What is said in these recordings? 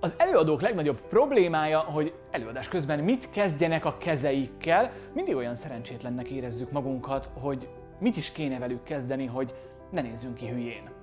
Az előadók legnagyobb problémája, hogy előadás közben mit kezdjenek a kezeikkel. Mindig olyan szerencsétlennek érezzük magunkat, hogy mit is kéne velük kezdeni, hogy ne nézzünk ki hülyén.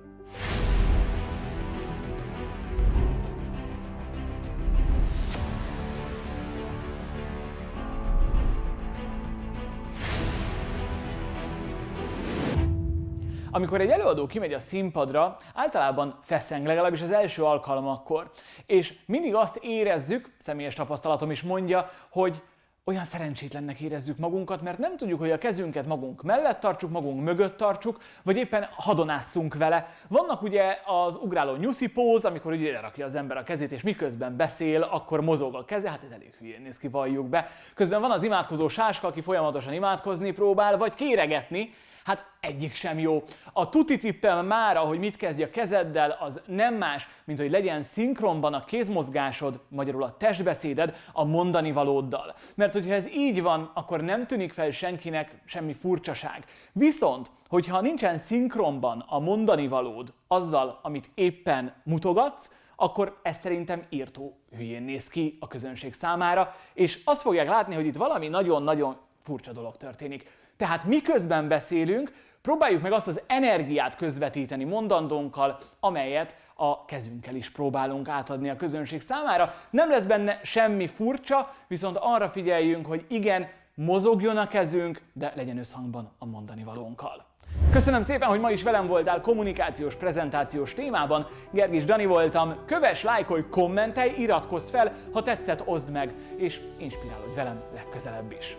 Amikor egy előadó kimegy a színpadra, általában feszeng, legalábbis az első alkalmakkor. És mindig azt érezzük, személyes tapasztalatom is mondja, hogy olyan szerencsétlennek érezzük magunkat, mert nem tudjuk, hogy a kezünket magunk mellett tartsuk, magunk mögött tartsuk, vagy éppen hadonásszunk vele. Vannak ugye az ugráló nyuszi póz, amikor ugye rakja az ember a kezét, és miközben beszél, akkor mozog a keze, hát ez elég hülyén néz ki, valljuk be. Közben van az imádkozó sáska, aki folyamatosan imádkozni próbál, vagy kéregetni, Hát egyik sem jó. A tuti tippem mára, hogy mit kezdj a kezeddel, az nem más, mint hogy legyen szinkronban a kézmozgásod, magyarul a testbeszéded a mondani valóddal. Mert hogyha ez így van, akkor nem tűnik fel senkinek semmi furcsaság. Viszont, hogyha nincsen szinkronban a mondani valód azzal, amit éppen mutogatsz, akkor ez szerintem írtó hülyén néz ki a közönség számára, és azt fogják látni, hogy itt valami nagyon-nagyon furcsa dolog történik. Tehát miközben beszélünk, próbáljuk meg azt az energiát közvetíteni mondandónkkal, amelyet a kezünkkel is próbálunk átadni a közönség számára. Nem lesz benne semmi furcsa, viszont arra figyeljünk, hogy igen, mozogjon a kezünk, de legyen összhangban a mondani valónkkal. Köszönöm szépen, hogy ma is velem voltál kommunikációs, prezentációs témában. Gergis Dani voltam. Kövess, lájkolj, kommentelj, iratkozz fel, ha tetszett, oszd meg, és inspirálódj velem legközelebb is.